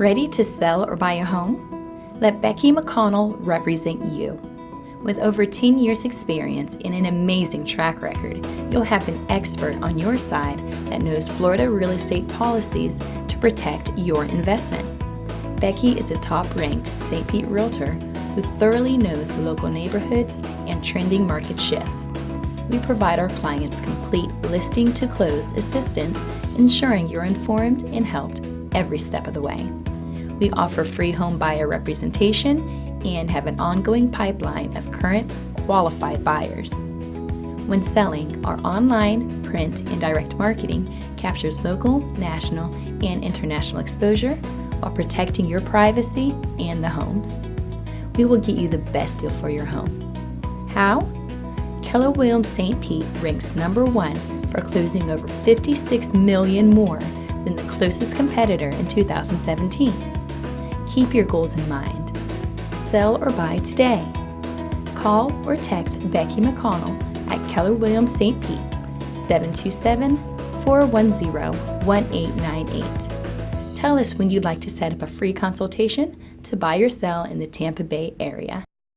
Ready to sell or buy a home? Let Becky McConnell represent you. With over 10 years experience and an amazing track record, you'll have an expert on your side that knows Florida real estate policies to protect your investment. Becky is a top-ranked St. Pete realtor who thoroughly knows the local neighborhoods and trending market shifts. We provide our clients complete listing to close assistance, ensuring you're informed and helped every step of the way. We offer free home buyer representation and have an ongoing pipeline of current qualified buyers. When selling, our online, print, and direct marketing captures local, national, and international exposure while protecting your privacy and the homes. We will get you the best deal for your home. How? Keller Williams St. Pete ranks number one for closing over 56 million more than the closest competitor in 2017. Keep your goals in mind. Sell or buy today. Call or text Becky McConnell at Keller Williams St. Pete 727 410 1898. Tell us when you'd like to set up a free consultation to buy or sell in the Tampa Bay area.